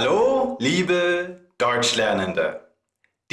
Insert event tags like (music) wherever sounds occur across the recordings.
Hallo, liebe Deutschlernende!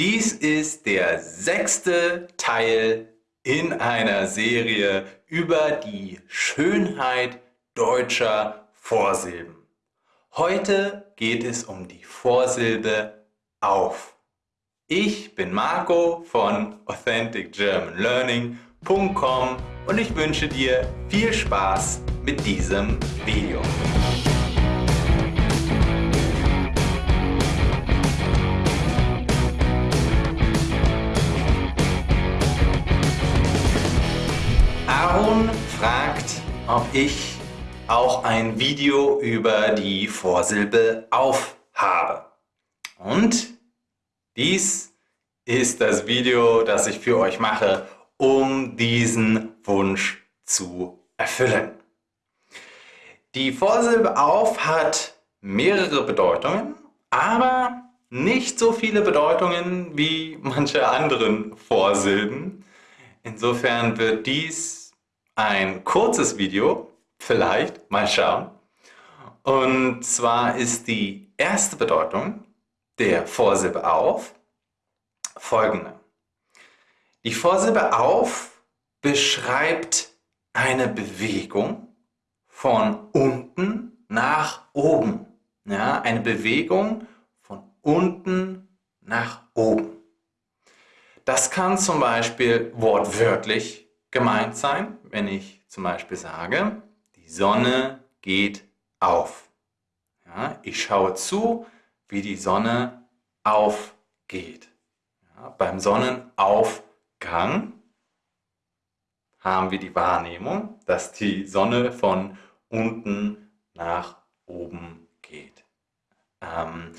Dies ist der sechste Teil in einer Serie über die Schönheit deutscher Vorsilben. Heute geht es um die Vorsilbe auf. Ich bin Marco von AuthenticGermanLearning.com und ich wünsche dir viel Spaß mit diesem Video. Aaron fragt, ob ich auch ein Video über die Vorsilbe auf habe. Und dies ist das Video, das ich für euch mache, um diesen Wunsch zu erfüllen. Die Vorsilbe auf hat mehrere Bedeutungen, aber nicht so viele Bedeutungen wie manche anderen Vorsilben. Insofern wird dies ein kurzes Video, vielleicht, mal schauen. Und zwar ist die erste Bedeutung der Vorsilbe auf folgende. Die Vorsilbe auf beschreibt eine Bewegung von unten nach oben. Ja, eine Bewegung von unten nach oben. Das kann zum Beispiel wortwörtlich gemeint sein, wenn ich zum Beispiel sage, die Sonne geht auf. Ja, ich schaue zu, wie die Sonne aufgeht. Ja, beim Sonnenaufgang haben wir die Wahrnehmung, dass die Sonne von unten nach oben geht. Ähm,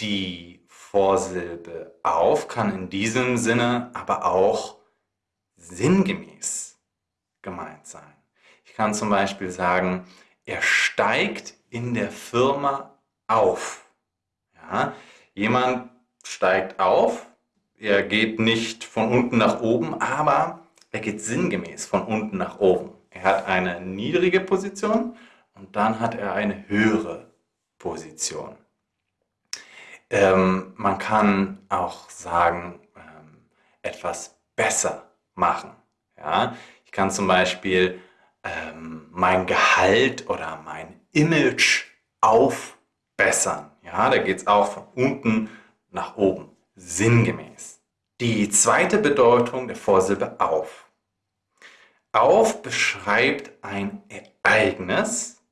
die Vorsilbe auf kann in diesem Sinne aber auch sinngemäß gemeint sein. Ich kann zum Beispiel sagen, er steigt in der Firma auf. Ja, jemand steigt auf, er geht nicht von unten nach oben, aber er geht sinngemäß von unten nach oben. Er hat eine niedrige Position und dann hat er eine höhere Position. Ähm, man kann auch sagen, ähm, etwas besser machen. Ja? Ich kann zum Beispiel ähm, mein Gehalt oder mein Image aufbessern. Ja? Da geht es auch von unten nach oben, sinngemäß. Die zweite Bedeutung der Vorsilbe auf. Auf beschreibt ein Ereignis,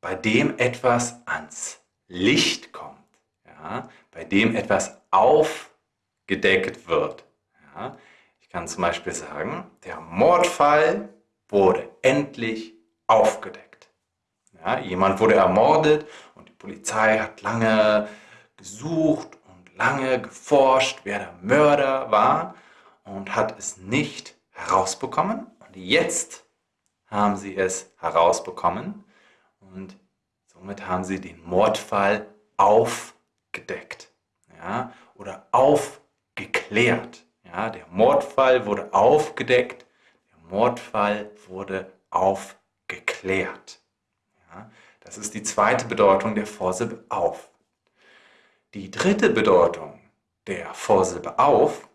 bei dem etwas ans Licht kommt, ja? bei dem etwas aufgedeckt wird. Ja? Kann zum Beispiel sagen, der Mordfall wurde endlich aufgedeckt. Ja? Jemand wurde ermordet und die Polizei hat lange gesucht lange geforscht, wer der Mörder war und hat es nicht herausbekommen. Und jetzt haben sie es herausbekommen und somit haben sie den Mordfall aufgedeckt ja, oder aufgeklärt. Ja, der Mordfall wurde aufgedeckt, der Mordfall wurde aufgeklärt. Ja, das ist die zweite Bedeutung der Vorsilbe auf. Die dritte Bedeutung der Vorsilbe auf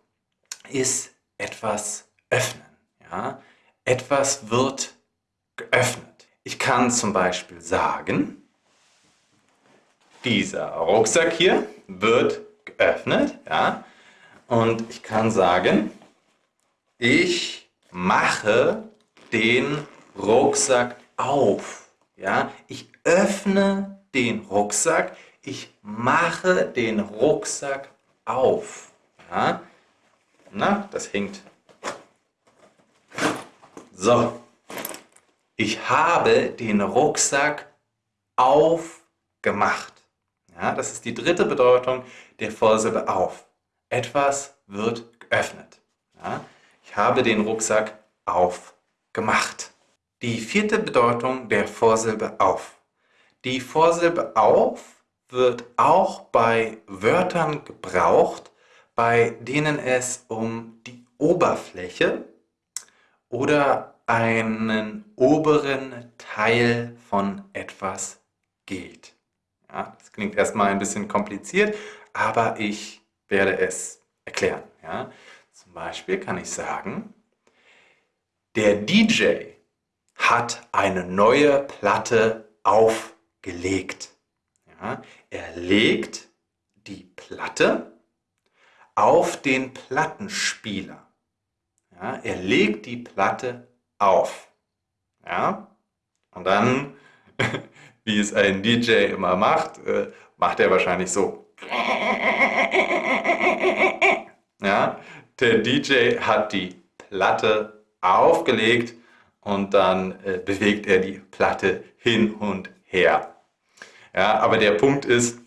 ist etwas öffnen. Ja? Etwas wird geöffnet. Ich kann zum Beispiel sagen, dieser Rucksack hier wird geöffnet. Ja? Und ich kann sagen, ich mache den Rucksack auf. Ja? Ich öffne den Rucksack, ich mache den Rucksack auf. Ja? Na, das hängt. So, ich habe den Rucksack aufgemacht. Ja, das ist die dritte Bedeutung der Vorsilbe auf. Etwas wird geöffnet. Ja, ich habe den Rucksack aufgemacht. Die vierte Bedeutung der Vorsilbe auf. Die Vorsilbe auf wird auch bei Wörtern gebraucht, bei denen es um die Oberfläche oder einen oberen Teil von etwas geht. Ja, das klingt erstmal ein bisschen kompliziert, aber ich werde es erklären. Ja. Zum Beispiel kann ich sagen, der DJ hat eine neue Platte aufgelegt. Ja, er legt die Platte auf den Plattenspieler. Ja, er legt die Platte auf. Ja, und dann, (laughs) wie es ein DJ immer macht, äh, macht er wahrscheinlich so. Ja, der DJ hat die Platte aufgelegt und dann äh, bewegt er die Platte hin und her. Ja, aber der Punkt ist,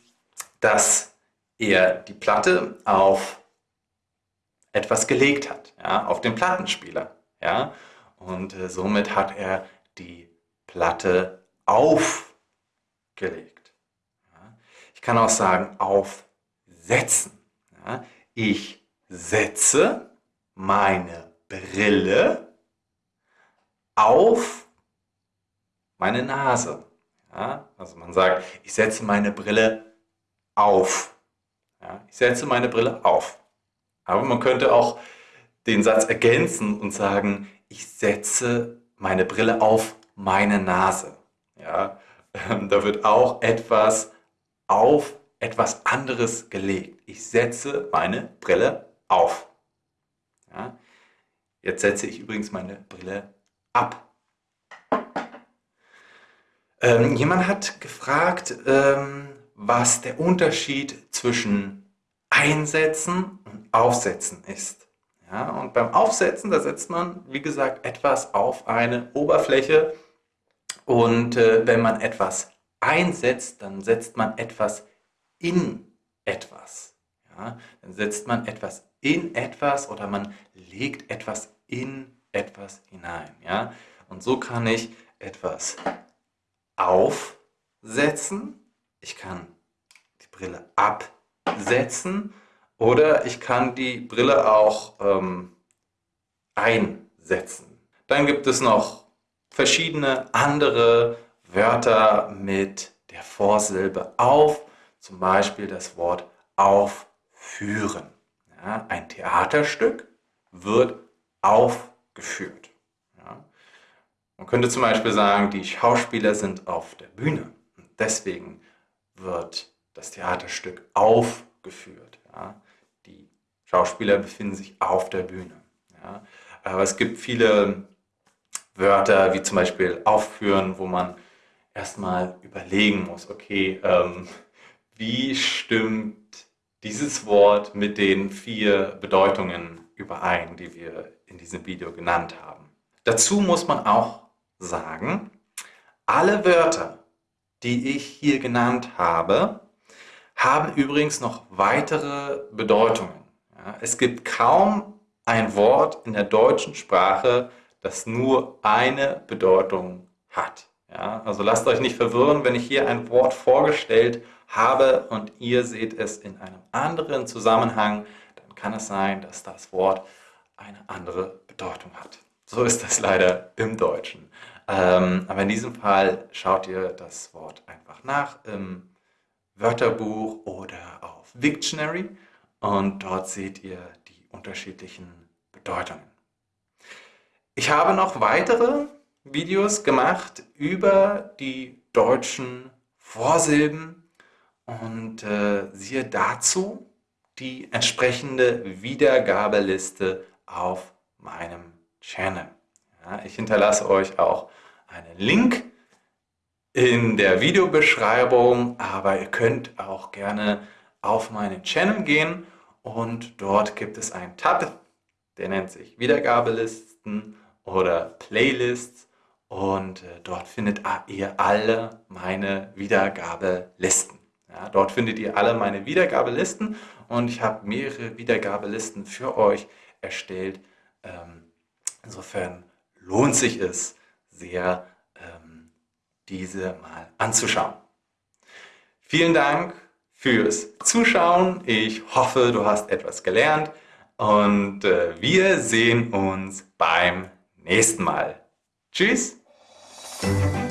dass er die Platte auf etwas gelegt hat, ja, auf den Plattenspieler. Ja, und äh, somit hat er die Platte aufgelegt. Ja. Ich kann auch sagen aufsetzen. Ja. Ich setze meine Brille auf meine Nase. Ja, also man sagt, ich setze meine Brille auf. Ja, ich setze meine Brille auf. Aber man könnte auch den Satz ergänzen und sagen, ich setze meine Brille auf meine Nase. Ja, da wird auch etwas auf etwas anderes gelegt. Ich setze meine Brille auf. Ja, jetzt setze ich übrigens meine Brille ab. Ähm, jemand hat gefragt, ähm, was der Unterschied zwischen Einsetzen und Aufsetzen ist. Ja, und beim Aufsetzen, da setzt man, wie gesagt, etwas auf eine Oberfläche. Und äh, wenn man etwas einsetzt, dann setzt man etwas in etwas. Ja, dann setzt man etwas in etwas oder man legt etwas in etwas hinein. Ja? Und so kann ich etwas aufsetzen, ich kann die Brille absetzen oder ich kann die Brille auch ähm, einsetzen. Dann gibt es noch verschiedene andere Wörter mit der Vorsilbe auf, zum Beispiel das Wort aufführen. Ja, ein Theaterstück wird aufgeführt. Ja. Man könnte zum Beispiel sagen, die Schauspieler sind auf der Bühne. Und deswegen wird das Theaterstück aufgeführt. Ja. Die Schauspieler befinden sich auf der Bühne. Aber es gibt viele Wörter, wie zum Beispiel aufführen, wo man erstmal überlegen muss, okay, ähm, wie stimmt dieses Wort mit den vier Bedeutungen überein, die wir in diesem Video genannt haben. Dazu muss man auch sagen, alle Wörter, die ich hier genannt habe, haben übrigens noch weitere Bedeutungen. Es gibt kaum ein Wort in der deutschen Sprache, das nur eine Bedeutung hat. Ja, also lasst euch nicht verwirren, wenn ich hier ein Wort vorgestellt habe und ihr seht es in einem anderen Zusammenhang, dann kann es sein, dass das Wort eine andere Bedeutung hat. So ist das leider im Deutschen. Ähm, aber in diesem Fall schaut ihr das Wort einfach nach im Wörterbuch oder auf Wiktionary und dort seht ihr die unterschiedlichen Bedeutungen. Ich habe noch weitere Videos gemacht über die deutschen Vorsilben und äh, siehe dazu die entsprechende Wiedergabeliste auf meinem Channel. Ja, ich hinterlasse euch auch einen Link in der Videobeschreibung, aber ihr könnt auch gerne auf meinen Channel gehen und dort gibt es einen Tab, der nennt sich Wiedergabelisten oder Playlists und äh, dort findet ihr alle meine Wiedergabelisten. Ja, dort findet ihr alle meine Wiedergabelisten und ich habe mehrere Wiedergabelisten für euch erstellt. Ähm, insofern lohnt sich es sehr, ähm, diese mal anzuschauen. Vielen Dank fürs Zuschauen. Ich hoffe, du hast etwas gelernt und äh, wir sehen uns beim nächsten Mal. Tschüss! Thank you.